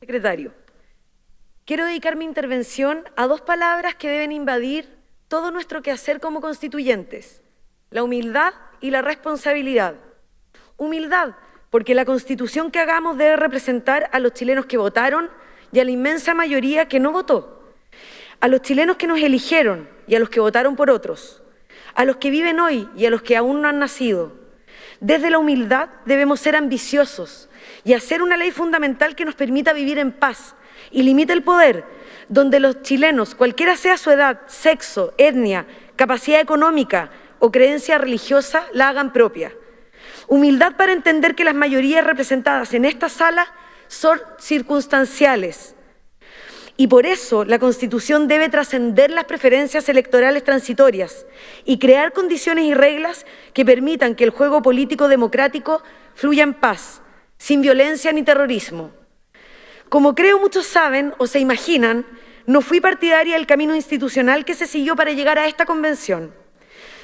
Secretario, quiero dedicar mi intervención a dos palabras que deben invadir todo nuestro quehacer como constituyentes, la humildad y la responsabilidad. Humildad, porque la Constitución que hagamos debe representar a los chilenos que votaron y a la inmensa mayoría que no votó, a los chilenos que nos eligieron y a los que votaron por otros, a los que viven hoy y a los que aún no han nacido. Desde la humildad debemos ser ambiciosos y hacer una ley fundamental que nos permita vivir en paz y limite el poder, donde los chilenos, cualquiera sea su edad, sexo, etnia, capacidad económica o creencia religiosa, la hagan propia. Humildad para entender que las mayorías representadas en esta sala son circunstanciales. Y por eso la Constitución debe trascender las preferencias electorales transitorias y crear condiciones y reglas que permitan que el juego político democrático fluya en paz, sin violencia ni terrorismo. Como creo muchos saben o se imaginan, no fui partidaria del camino institucional que se siguió para llegar a esta convención.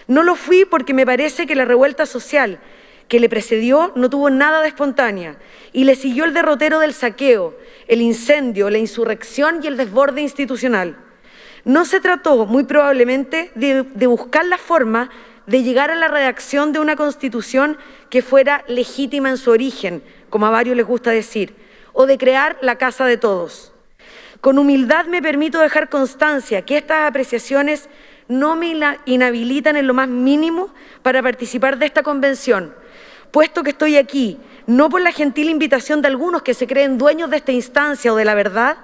No lo fui porque me parece que la revuelta social que le precedió no tuvo nada de espontánea y le siguió el derrotero del saqueo, el incendio, la insurrección y el desborde institucional. No se trató, muy probablemente, de, de buscar la forma de llegar a la redacción de una constitución que fuera legítima en su origen, como a varios les gusta decir, o de crear la casa de todos. Con humildad me permito dejar constancia que estas apreciaciones no me inhabilitan en lo más mínimo para participar de esta convención, puesto que estoy aquí, no por la gentil invitación de algunos que se creen dueños de esta instancia o de la verdad,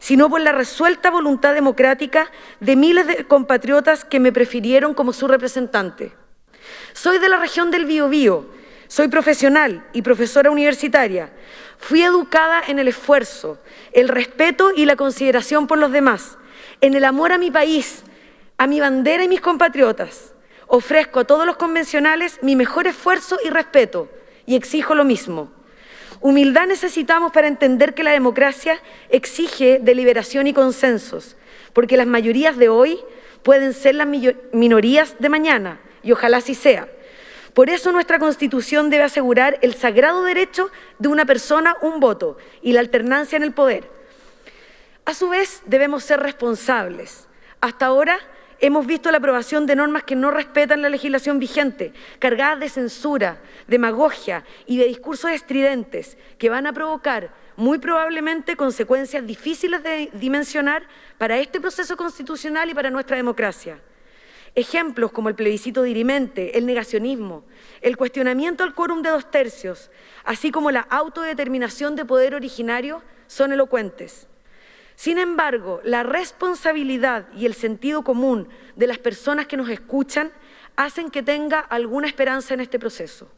sino por la resuelta voluntad democrática de miles de compatriotas que me prefirieron como su representante. Soy de la región del Biobío, soy profesional y profesora universitaria. Fui educada en el esfuerzo, el respeto y la consideración por los demás, en el amor a mi país, a mi bandera y mis compatriotas. Ofrezco a todos los convencionales mi mejor esfuerzo y respeto y exijo lo mismo. Humildad necesitamos para entender que la democracia exige deliberación y consensos, porque las mayorías de hoy pueden ser las minorías de mañana, y ojalá así sea. Por eso nuestra Constitución debe asegurar el sagrado derecho de una persona un voto y la alternancia en el poder. A su vez, debemos ser responsables. Hasta ahora hemos visto la aprobación de normas que no respetan la legislación vigente, cargadas de censura, demagogia y de discursos estridentes que van a provocar muy probablemente consecuencias difíciles de dimensionar para este proceso constitucional y para nuestra democracia. Ejemplos como el plebiscito dirimente, el negacionismo, el cuestionamiento al quórum de dos tercios, así como la autodeterminación de poder originario, son elocuentes. Sin embargo, la responsabilidad y el sentido común de las personas que nos escuchan hacen que tenga alguna esperanza en este proceso.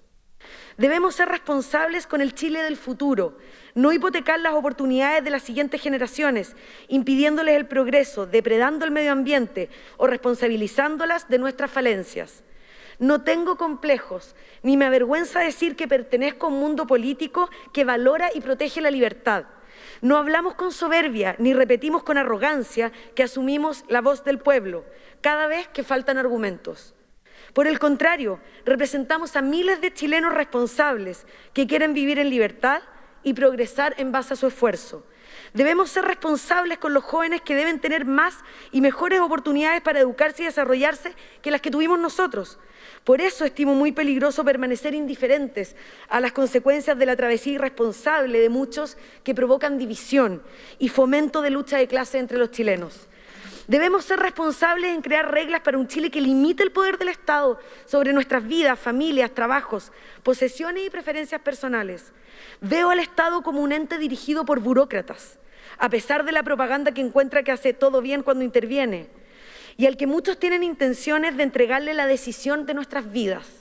Debemos ser responsables con el Chile del futuro, no hipotecar las oportunidades de las siguientes generaciones, impidiéndoles el progreso, depredando el medio ambiente o responsabilizándolas de nuestras falencias. No tengo complejos, ni me avergüenza decir que pertenezco a un mundo político que valora y protege la libertad. No hablamos con soberbia ni repetimos con arrogancia que asumimos la voz del pueblo cada vez que faltan argumentos. Por el contrario, representamos a miles de chilenos responsables que quieren vivir en libertad y progresar en base a su esfuerzo. Debemos ser responsables con los jóvenes que deben tener más y mejores oportunidades para educarse y desarrollarse que las que tuvimos nosotros. Por eso estimo muy peligroso permanecer indiferentes a las consecuencias de la travesía irresponsable de muchos que provocan división y fomento de lucha de clase entre los chilenos. Debemos ser responsables en crear reglas para un Chile que limite el poder del Estado sobre nuestras vidas, familias, trabajos, posesiones y preferencias personales. Veo al Estado como un ente dirigido por burócratas, a pesar de la propaganda que encuentra que hace todo bien cuando interviene y al que muchos tienen intenciones de entregarle la decisión de nuestras vidas.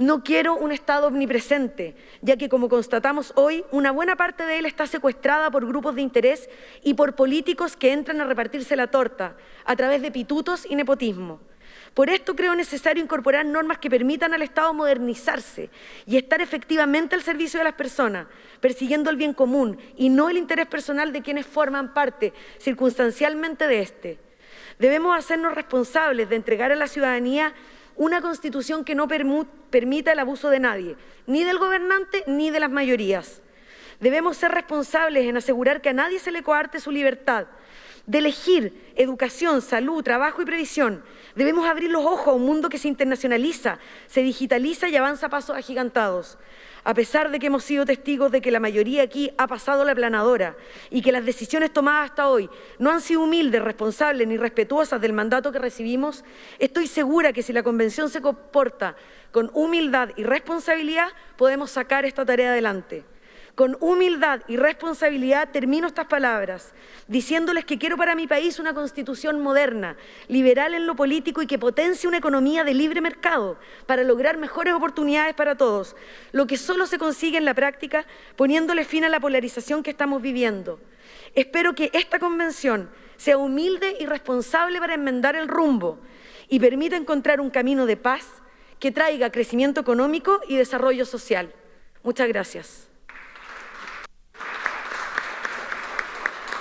No quiero un Estado omnipresente, ya que como constatamos hoy, una buena parte de él está secuestrada por grupos de interés y por políticos que entran a repartirse la torta a través de pitutos y nepotismo. Por esto creo necesario incorporar normas que permitan al Estado modernizarse y estar efectivamente al servicio de las personas, persiguiendo el bien común y no el interés personal de quienes forman parte circunstancialmente de este. Debemos hacernos responsables de entregar a la ciudadanía una constitución que no permita el abuso de nadie, ni del gobernante ni de las mayorías. Debemos ser responsables en asegurar que a nadie se le coarte su libertad de elegir educación, salud, trabajo y previsión. Debemos abrir los ojos a un mundo que se internacionaliza, se digitaliza y avanza a pasos agigantados. A pesar de que hemos sido testigos de que la mayoría aquí ha pasado la planadora y que las decisiones tomadas hasta hoy no han sido humildes, responsables ni respetuosas del mandato que recibimos, estoy segura que si la Convención se comporta con humildad y responsabilidad, podemos sacar esta tarea adelante. Con humildad y responsabilidad termino estas palabras, diciéndoles que quiero para mi país una constitución moderna, liberal en lo político y que potencie una economía de libre mercado para lograr mejores oportunidades para todos, lo que solo se consigue en la práctica poniéndole fin a la polarización que estamos viviendo. Espero que esta convención sea humilde y responsable para enmendar el rumbo y permita encontrar un camino de paz que traiga crecimiento económico y desarrollo social. Muchas gracias.